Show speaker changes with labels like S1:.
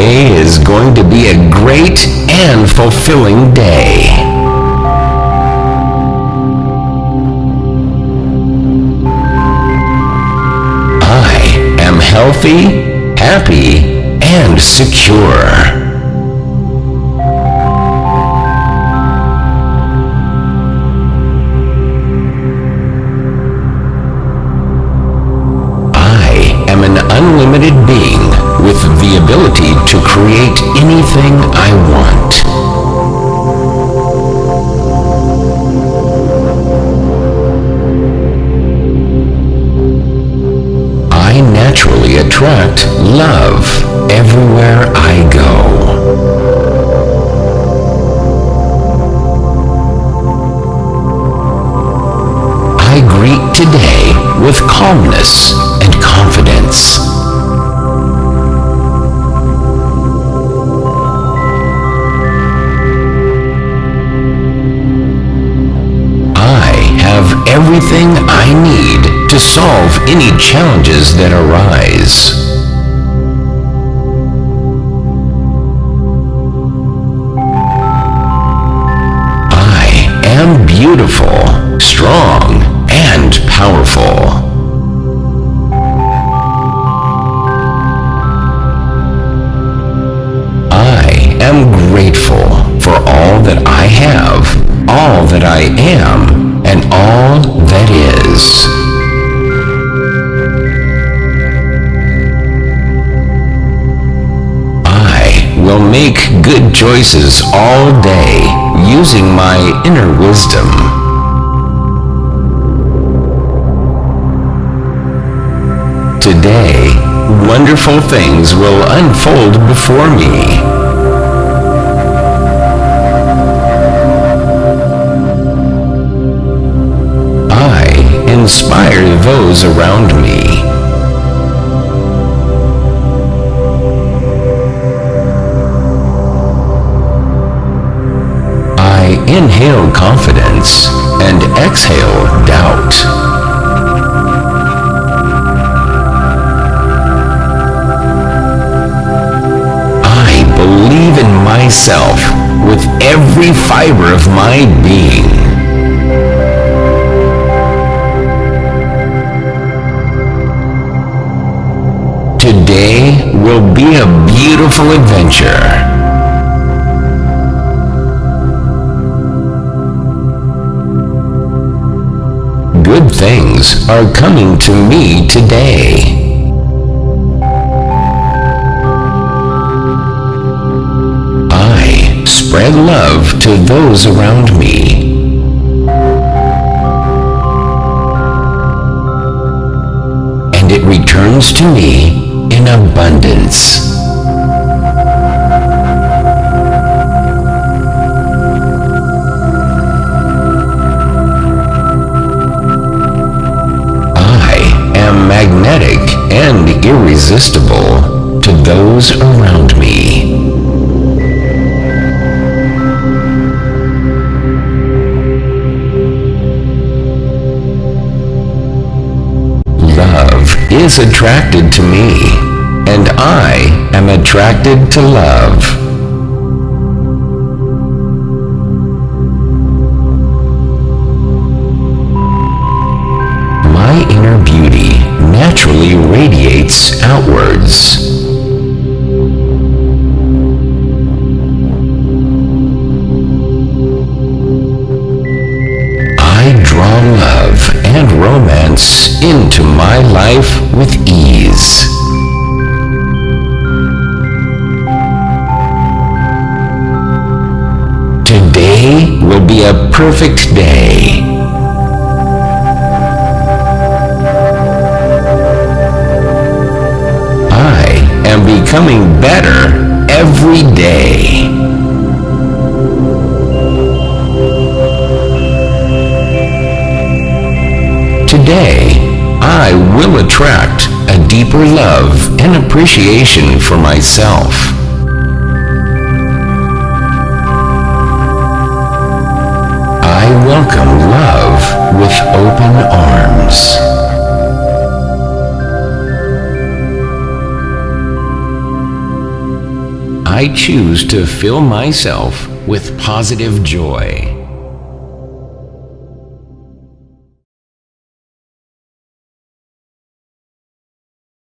S1: Today is going to be a great and fulfilling day. I am healthy, happy, and secure. I am an unlimited being ability to create anything I want. I naturally attract love everywhere I go. I greet today with calmness and confidence. Everything I need to solve any challenges that arise. I am beautiful, strong, and powerful. I am grateful for all that I have, all that I am, I will make good choices all day using my inner wisdom. Today, wonderful things will unfold before me. Those around me. I inhale confidence and exhale doubt. I believe in myself with every fiber of my being. Today will be a beautiful adventure. Good things are coming to me today. I spread love to those around me. And it returns to me in abundance. I am magnetic and irresistible to those around me. Love is attracted to me, and I am attracted to love. My inner beauty naturally radiates outwards. I draw love and romance into my life with ease. A perfect day. I am becoming better every day. Today, I will attract a deeper love and appreciation for myself. I welcome love with open arms. I choose to fill myself with positive joy.